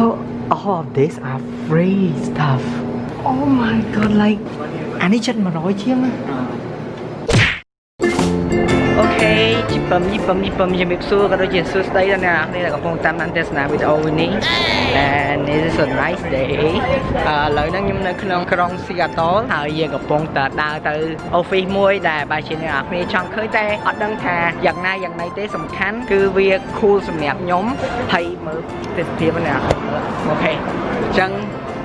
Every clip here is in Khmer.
Oh, all of this are free stuff. Oh my god, like អានេះចិត្ត100ជា ពឹមជីពឹមជីពឹមជំរាបសួរក៏ដូចជាសួស្តីដល់អ្នកនរគ្នាដែលកំពុងតាមដានទស្សនាវីដេអូនេះ and this is a nice day ឥឡូវហ្នឹងខ្ញុំនៅក្នុងក្រុង Seattle ហើយយើងកំពុងតែដើរទៅ office មួយដែលបើជាអ្នកនរគ្នាចង់ឃើញតែអត់ដឹងថាយ៉ាងណាយ៉ាងណីទេសំខាន់គឺវា cool សម្រាប់ខ្ញុំហើយមើលទេសភាពណាអូខេអញ្ចឹង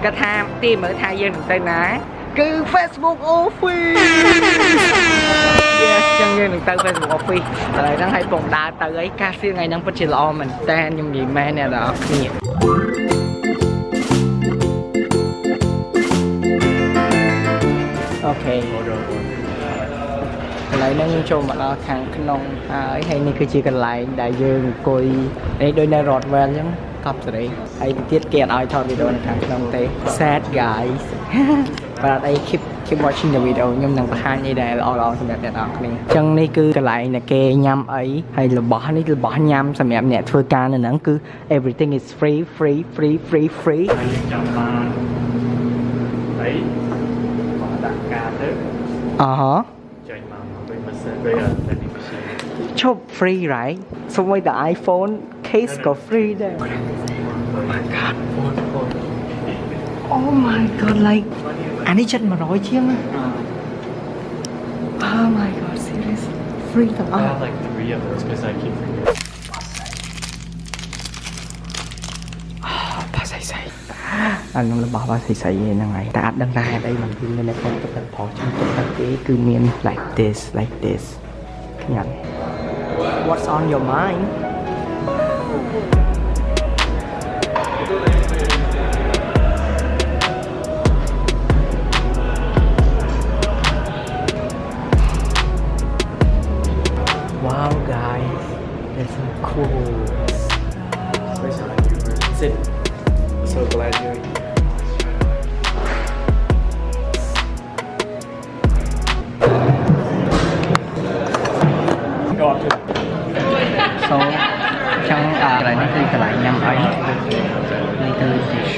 គាត់ថាទីមើលថាយើងនឹងទៅណាគឺ Facebook Office Facebook Office ឥឡូវហ្នឹងឲ្យពងដើរទៅអីកាសៀថ្ងៃហ្នឹងពិតជាល្អមែនតើខ្ញុំនិយាយមែនអ្នកនរគ្នាអូខេឥឡូវហ្នឹងចូលមកដល់ខាងក្នុងហើយហើយនេះគឺជាកន្លែងដែលយើងអង្គុយនេះដូចនៅ Rodwell អញ្ចឹងកប់សេរីហើយទៅទៀតគេអត់ឲ្យថតវីដេអូនៅខាងក្នុងទេ sad guys បាទអត់អី keep keep watching the video ខ្ញុំនឹងបង្ហាញអីដែលល្អល្អសម្រាប់អ្នកនរគ្នាអញ្ចឹងនេះគឺកន្លែងដែលគេញ៉ាំអីហើយរបស់នេះរបស់ញ៉ាំសម្រាប់អ្នកធ្វើការនៅហ្នឹងគឺ everything is free free free free free ហើយយើងចាំបានហើយមកដាក់ការទៅអឺហ៎ចេញមកមកវិញមិនសិនវិញអត់តែនេះពិសេសឈប់ free right សូម្បីតែ iPhone case ក៏ free ដែរ my god អូនអូន Oh my god like អានេះចិត្ត100ជាងណា Oh my god serious free ទាំងអ I ស់ have like three of those because I keep forgetting បាសៃសៃអានឹងរបស់បាសៃសៃហ្នឹងហើយតែអត់ដឹងថាហេតុអីមិនពីមាននៅក្នុងទឹកទឹកផុសជិះទឹកទឹកទេគឺមាន like this like this ញ៉ាំ What's on your mind it's cool Sit so glad you're here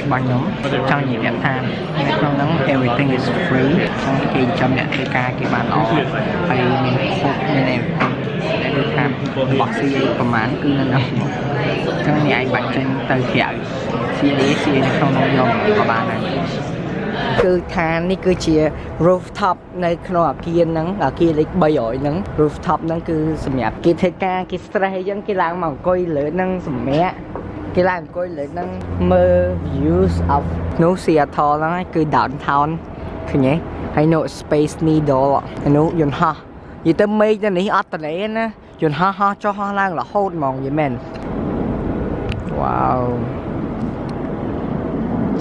គឺជាច្បាស់ខ្ញុំចង់និយាយថានៅក្នុងហ្នឹង everything is free ចង់គេចំអ្នកធ្វើការគេបានល្អហើយមានគ្រប់មាន everything ដែលដូចថារបស់ CA ប្រហែលគឺនៅហ្នឹងចឹងនេះឯងបាច់ចេញទៅក្រៅ CA CA នៅក្នុងនោះយកក៏បានដែរគឺថានេះគឺជា rooftop នៅក្នុងអាគារហ្នឹងអាគារលេខ300ហ្នឹង rooftop ហ្នឹងគឺសម្រាប់គេធ្វើការគេ stress អីចឹងគេឡើងមកអង្គុយលើហ្នឹងសម្រាប់ គេឡើងអង្គុយលើហ្នឹងមើល views of នោះ Seattle ហ្នឹងឯងគឺ downtown ឃើញទេហើយនោះ Space Needle ហើយនោះយន្តហោះនិយាយទៅមេឃទៅនេះអត់តលេណាយន្តហោះហោះចុះហោះឡើងរហូតហ្មងយីមែន Wow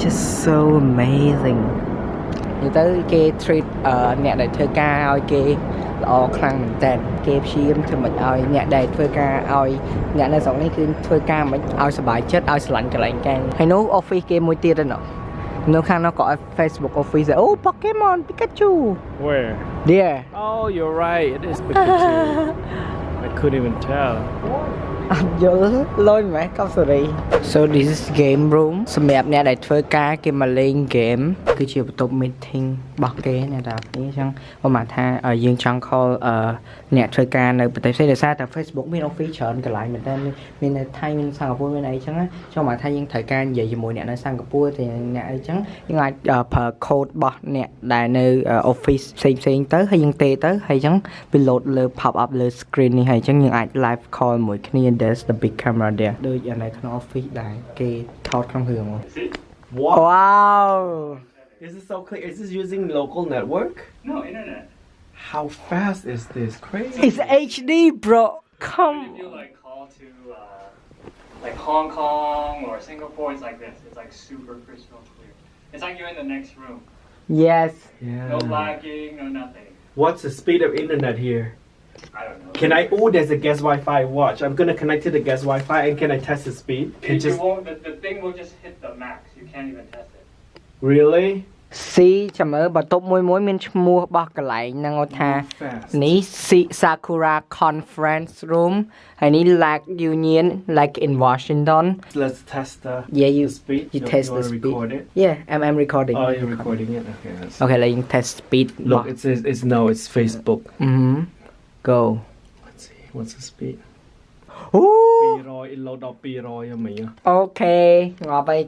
just so amazing និយាយទៅគេ treat អឺអ្នកដែលធ្វើការឲ្យគេ ល្អខ្លាំងមែនតើគេព្យាយាមធ្វើមិនឲ្យអ្នកដែលធ្វើការឲ្យអ្នកនៅស្រុកនេះគឺធ្វើការមិនឲ្យសុបាយចិត្តឲ្យស្រឡាញ់កន្លែងការហើយនោះ office គេមួយទៀតហ្នឹងនៅខាងនោះក៏ Facebook office ដែរអូ Pokemon Pikachu Where? there Oh, you're right. It is Pikachu. I couldn't even tell. អត់យល់លុយម៉េះកប់សេរី So this is game room សម្រាប់អ្នកដែលធ្វើការគេមកលេង game គឺជាបន្ទប់ meeting របស់គេអ្នកទាំងអស់គ្នាអញ្ចឹងប្រហែលថាឲ្យយើងចង់ call អឺអ្នកធ្វើការនៅប្រទេសផ្សេងដោយសារតែ Facebook មាន office ច្រើនកន្លែងមែនតើមាននៅថៃមានសិង្ហបុរីមានអីអញ្ចឹងណាចង់មកថាយើងត្រូវការនិយាយជាមួយអ្នកនៅសិង្ហបុរីតែអ្នកអីអញ្ចឹងយើងអាចប្រើ code របស់អ្នកដែលនៅ office ផ្សេងផ្សេងទៅហើយយើងទេទៅហើយអញ្ចឹងវា load លើ pop up លើ screen នេះហអញ្ចឹងយើងអាច live call មួយគ្នា there's the big camera there ដូចនៅក្នុង office ដែរគេថតក្នុងរឿងមក What? Wow This is so clear. Is this using local network? No, internet. How fast is this? Crazy. It's HD bro come If you like call to uh, like Hong Kong or Singapore, it's like this. It's like super crystal clear. It's like you're in the next room. yes No Yeah. lagging, no nothing. What's the speed of internet here? I don't know. Can I? Oh, there's a guest Wi-Fi. Watch. I'm gonna connect to the guest Wi-Fi, and can I test the speed? It, Can you just won't, the, the thing will just hit the max. You can't even test it. really? ស៊ីចាំមើលបន្ទប់មួយមួយមានឈ្មោះរបស់កន្លែងហ្នឹងគាត់ថា Fast. នេះ Si- Sakura Conference Room ហើយនេះ Lake Union like in Washington Let's test the, Yeah, you the speed. you You- test you the wanna speed. record it? Yeah I'm I'm recording Oh, you're recording it? Okay. Let's... Okay លេង test speed Look, it says it's no, it's Facebook. អឺ go Let's see. What's the speed? អូ200 load ដល់200ហ្មងអូខេងាប់ហើយ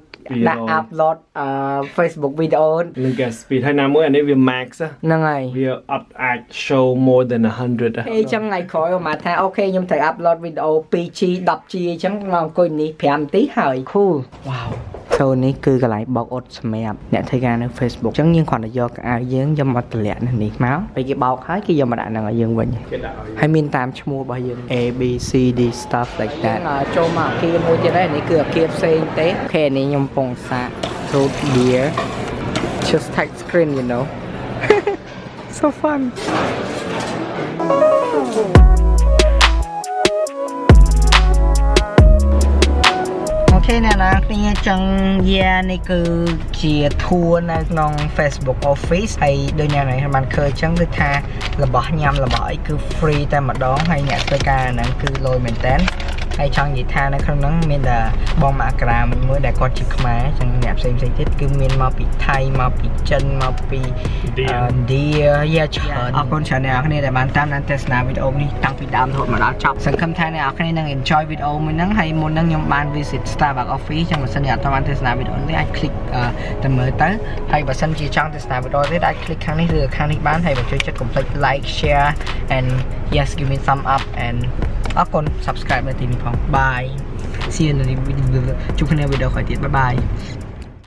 ដាក់200 upload អឺ Facebook video នឹង get speed ហើយណាមួយអានេះវា max ហ៎ហ្នឹងហើយវាអត់អាច show more than 100ហ៎អេចឹងថ្ងៃក្រោយមកថាអូខេខ្ញុំត្រូវ upload video 2G 10G អញ្ចឹងមកអង្គុយនេះ5នាទីហើយ cool wow ចូលនេះគឺកន្លែងបោកអ៊ុតសម្រាប់អ្នកធ្វើការនៅ Facebook អញ្ចឹងយើងគ្រាន់តែយកកៅអៅយើងយកមកតម្លាក់នៅនេះមកពេលគេបោកហើយគេយកមកដាក់នឹងឲ្យយើងវិញគេដាក់ឲ្យហើយមានតាមឈ្មោះរបស់យើង A B C D stuff like that ចូលមកអគារមួយទៀតហើយនេះគឺអគារផ្សេងទេអូខេនេះខ្ញុំកំពុងសាក root beer just touch screen you know so fun អូខេ អ្នកនរគ្នាចឹងយ៉ានេះគឺជាធួនៅក្នុង Facebook Office ហើយដូចអ្នកនរបានឃើញចឹងគឺថារបស់ញ៉ាំរបស់អីគឺ free តែម្ដងហើយអ្នកធ្វើការហ្នឹងគឺលយមែនតើ ហើយចង់និយាយថានៅក្នុងហ្នឹងមានតែបងមកក្រាមួយមួយដែលគាត់ជាខ្មែរចឹងអ្នកផ្សេងផ្សេងទៀតគឺមានមកពីថៃមកពីចិនមកពី India ឥណ្ឌាយ៉ាច្រើនអរគុណច្រើនអ្នកនរគ្នាដែលបានតាមដានទស្សនាវីដេអូនេះតាំងពីដើមរហូតមកដល់ចប់សង្ឃឹមថាអ្នកនរគ្នានឹង enjoy វីដេអូមួយហ្នឹងហើយមុនហ្នឹងខ្ញុំបាន visit Starbucks Office ចឹងបើសិនជាអត់ទាន់បានទស្សនាវីដេអូនេះអាច click អឺទៅមើលទៅហើយបើសិនជាចង់ទស្សនាវីដេអូទៀតអាច click ខាងនេះឬខាងនេះបានហើយបើចូលចិត្តកុំភ្លេច like share and yes give me thumb up and អរគុណ subscribe នៅទីនេះផង bye see you in the video ជួបគ្នាវីដេអូក្រោយទៀត bye bye